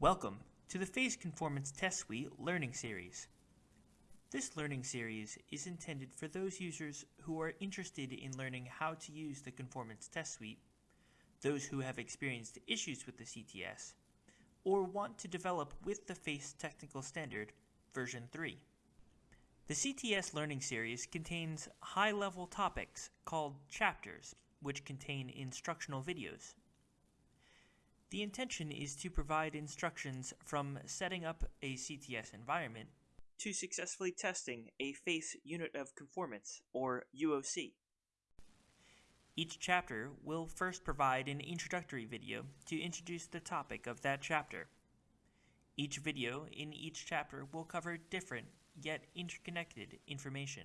Welcome to the FACE Conformance Test Suite Learning Series. This learning series is intended for those users who are interested in learning how to use the Conformance Test Suite, those who have experienced issues with the CTS, or want to develop with the FACE Technical Standard version 3. The CTS learning series contains high-level topics called chapters, which contain instructional videos. The intention is to provide instructions from setting up a CTS environment to successfully testing a FACE Unit of Conformance, or UOC. Each chapter will first provide an introductory video to introduce the topic of that chapter. Each video in each chapter will cover different yet interconnected information.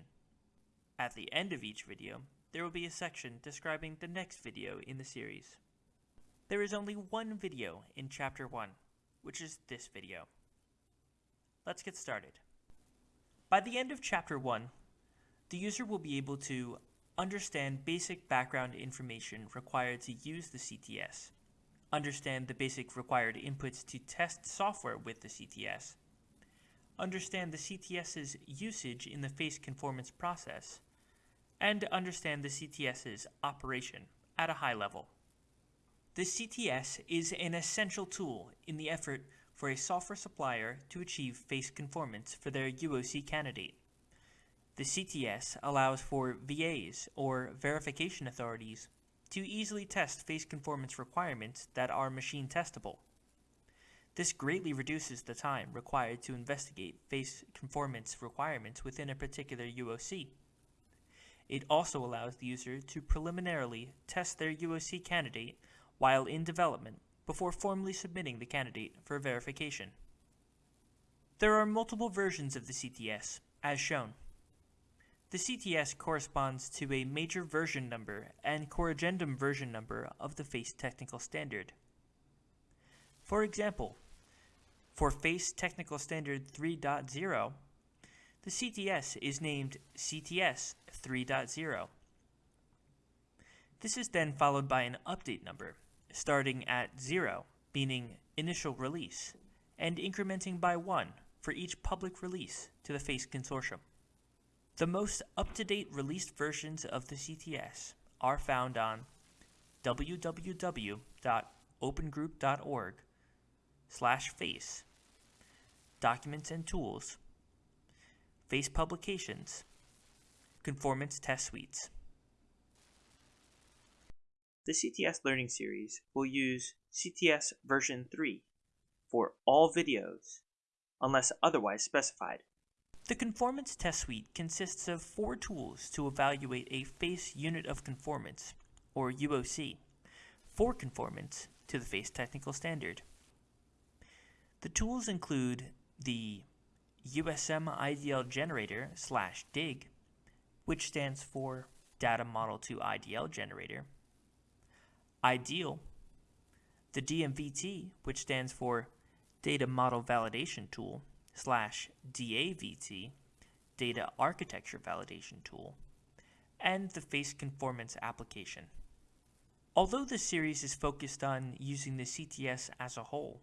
At the end of each video, there will be a section describing the next video in the series. There is only one video in Chapter 1, which is this video. Let's get started. By the end of Chapter 1, the user will be able to understand basic background information required to use the CTS, understand the basic required inputs to test software with the CTS, understand the CTS's usage in the face conformance process, and understand the CTS's operation at a high level. The CTS is an essential tool in the effort for a software supplier to achieve face conformance for their UOC candidate. The CTS allows for VAs, or verification authorities, to easily test face conformance requirements that are machine testable. This greatly reduces the time required to investigate face conformance requirements within a particular UOC. It also allows the user to preliminarily test their UOC candidate while in development before formally submitting the candidate for verification. There are multiple versions of the CTS, as shown. The CTS corresponds to a major version number and corrigendum version number of the FACE technical standard. For example, for FACE Technical Standard 3.0, the CTS is named CTS 3.0. This is then followed by an update number, starting at 0, meaning initial release, and incrementing by 1 for each public release to the FACE consortium. The most up-to-date released versions of the CTS are found on www.opengroup.org slash face, documents and tools, face publications, conformance test suites. The CTS Learning Series will use CTS version 3 for all videos, unless otherwise specified. The Conformance Test Suite consists of four tools to evaluate a FACE Unit of Conformance, or UOC, for conformance to the FACE Technical Standard. The tools include the USM IDL Generator slash DIG, which stands for Data Model to IDL Generator, IDEAL, the DMVT, which stands for Data Model Validation Tool, slash DAVT, Data Architecture Validation Tool, and the Face Conformance application. Although this series is focused on using the CTS as a whole,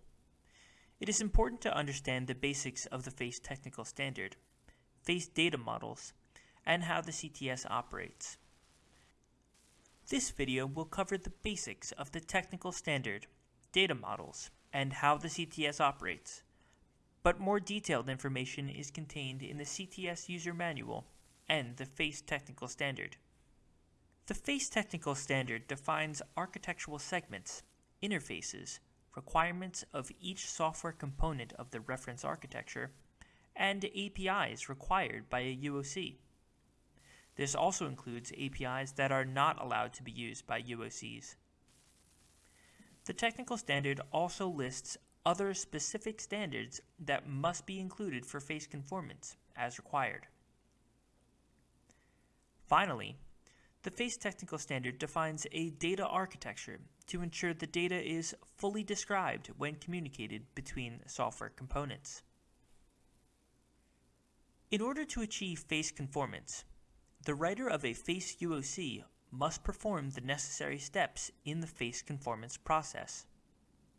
it is important to understand the basics of the FACE technical standard, FACE data models, and how the CTS operates. This video will cover the basics of the technical standard, data models, and how the CTS operates. But more detailed information is contained in the CTS User Manual and the FACE Technical Standard. The FACE Technical Standard defines architectural segments, interfaces, requirements of each software component of the reference architecture, and APIs required by a UOC. This also includes APIs that are not allowed to be used by UOCs. The technical standard also lists other specific standards that must be included for face conformance, as required. Finally, the FACE technical standard defines a data architecture to ensure the data is fully described when communicated between software components. In order to achieve face conformance, the writer of a FACE UOC must perform the necessary steps in the face conformance process.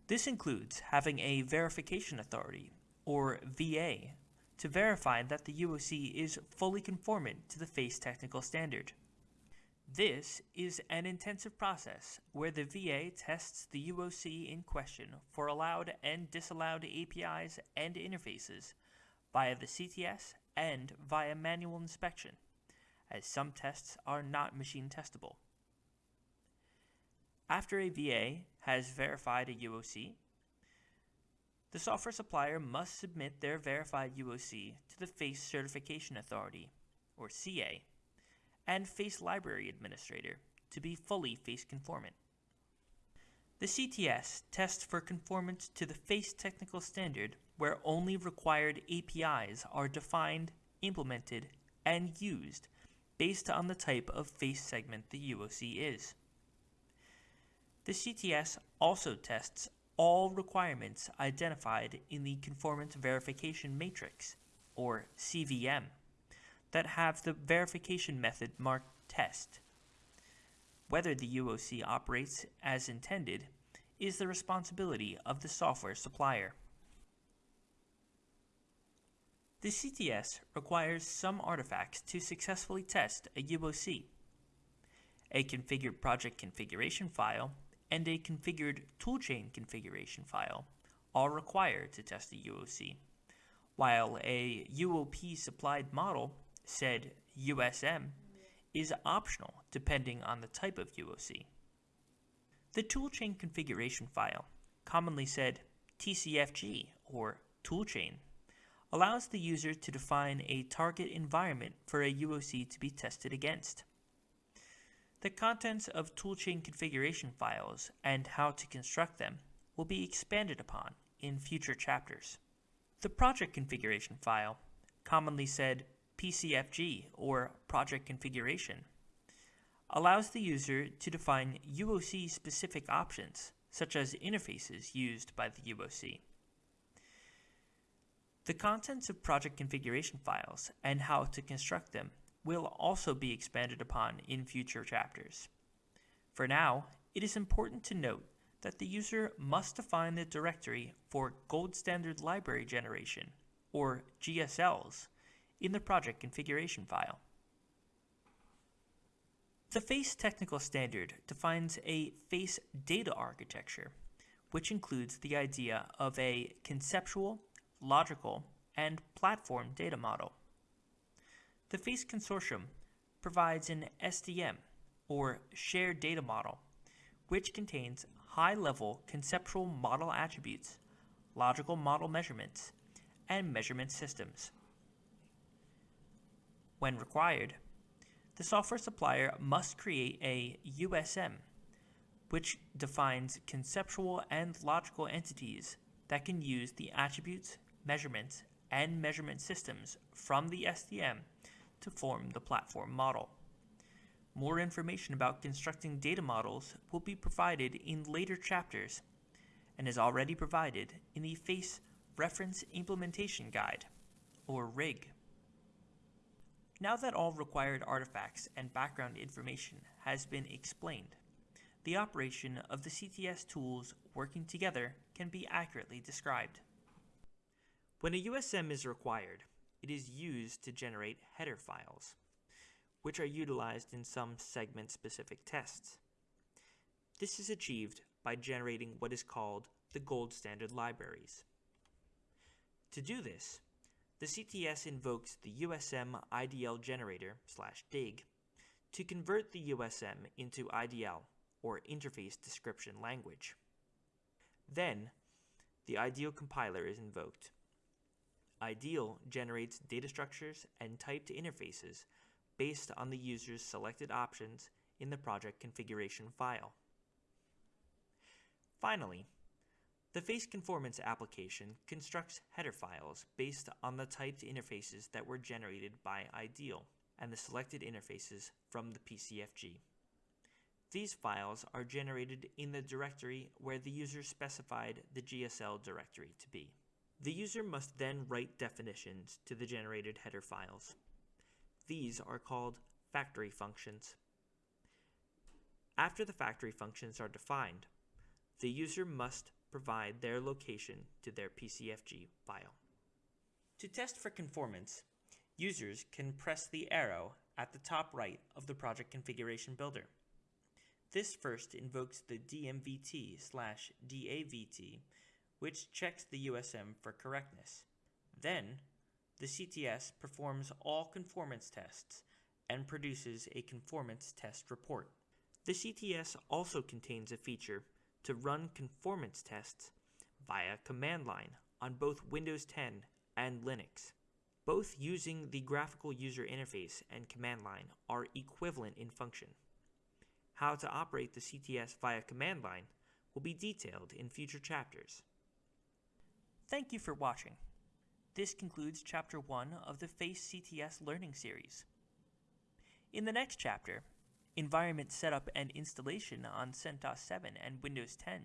This includes having a verification authority, or VA, to verify that the UOC is fully conformant to the FACE technical standard. This is an intensive process where the VA tests the UOC in question for allowed and disallowed APIs and interfaces via the CTS and via manual inspection, as some tests are not machine testable. After a VA has verified a UOC, the software supplier must submit their verified UOC to the FACE Certification Authority, or CA, and FACE Library Administrator to be fully FACE conformant. The CTS tests for conformance to the FACE technical standard where only required APIs are defined, implemented, and used based on the type of FACE segment the UOC is. The CTS also tests all requirements identified in the Conformance Verification Matrix, or CVM, that have the verification method marked test. Whether the UOC operates as intended is the responsibility of the software supplier. The CTS requires some artifacts to successfully test a UOC. A configured project configuration file and a configured toolchain configuration file are required to test the UOC, while a UOP supplied model, said USM, is optional depending on the type of UOC. The toolchain configuration file, commonly said TCFG or toolchain, allows the user to define a target environment for a UOC to be tested against. The contents of toolchain configuration files and how to construct them will be expanded upon in future chapters. The project configuration file, commonly said PCFG or project configuration, allows the user to define UOC specific options, such as interfaces used by the UOC. The contents of project configuration files and how to construct them will also be expanded upon in future chapters. For now, it is important to note that the user must define the directory for Gold Standard Library Generation, or GSLs, in the project configuration file. The FACE technical standard defines a FACE data architecture, which includes the idea of a conceptual, logical, and platform data model. The FACE Consortium provides an SDM, or Shared Data Model, which contains high-level conceptual model attributes, logical model measurements, and measurement systems. When required, the software supplier must create a USM, which defines conceptual and logical entities that can use the attributes, measurements, and measurement systems from the SDM to form the platform model. More information about constructing data models will be provided in later chapters and is already provided in the FACE Reference Implementation Guide, or RIG. Now that all required artifacts and background information has been explained, the operation of the CTS tools working together can be accurately described. When a USM is required, it is used to generate header files, which are utilized in some segment-specific tests. This is achieved by generating what is called the gold standard libraries. To do this, the CTS invokes the USM IDL generator slash dig to convert the USM into IDL, or Interface Description Language. Then, the IDEAL compiler is invoked IDEAL generates data structures and typed interfaces based on the user's selected options in the project configuration file. Finally, the FACE Conformance application constructs header files based on the typed interfaces that were generated by IDEAL and the selected interfaces from the PCFG. These files are generated in the directory where the user specified the GSL directory to be. The user must then write definitions to the generated header files. These are called factory functions. After the factory functions are defined, the user must provide their location to their PCFG file. To test for conformance, users can press the arrow at the top right of the project configuration builder. This first invokes the DMVT slash DAVT, which checks the USM for correctness. Then, the CTS performs all conformance tests and produces a conformance test report. The CTS also contains a feature to run conformance tests via command line on both Windows 10 and Linux. Both using the graphical user interface and command line are equivalent in function. How to operate the CTS via command line will be detailed in future chapters. Thank you for watching. This concludes Chapter 1 of the FACE CTS Learning Series. In the next chapter, Environment Setup and Installation on CentOS 7 and Windows 10,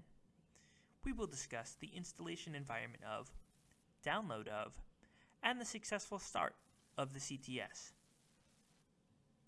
we will discuss the installation environment of, download of, and the successful start of the CTS.